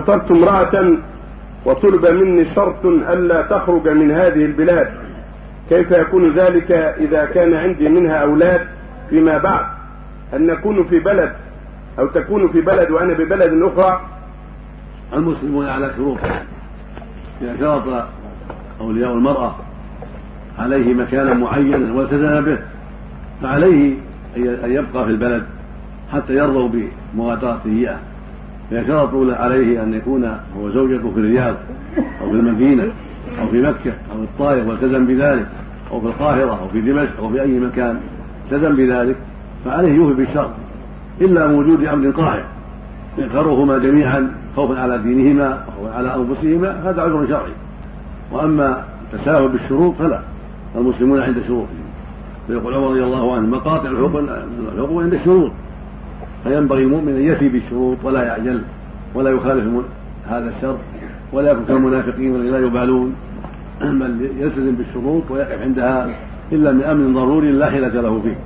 خطبت امرأة وطلب مني شرط ألا تخرج من هذه البلاد. كيف يكون ذلك إذا كان عندي منها أولاد فيما بعد؟ أن نكون في بلد أو تكون في بلد وأنا ببلد أخرى؟ المسلمون على شروط. إذا شرط أولياء المرأة عليه مكانا معينا والتزم به فعليه أن يبقى في البلد حتى يرضوا بمغادرته إياه إذا شرطوا عليه أن يكون هو زوجته في الرياض أو في المدينة أو في مكة أو الطائف والتزم بذلك أو في القاهرة أو في دمشق أو في أي مكان التزم بذلك فعليه يوفي بالشرط إلا وجود أمر قاهر ينكرهما جميعا خوفا على دينهما وخوفا على أنفسهما هذا عذر شرعي وأما التساهل بالشروط فلا المسلمون عند شروطهم فيقول عمر رضي الله عنه مقاطع الحقوق عند الشروط فينبغي المؤمن أن يفي بالشروط ولا يعجل ولا يخالف هذا الشر ولا يكون كالمنافقين الذين لا يبالون بل يلتزم بالشروط ويقف عندها إلا من أمر ضروري لا حيله له فيه.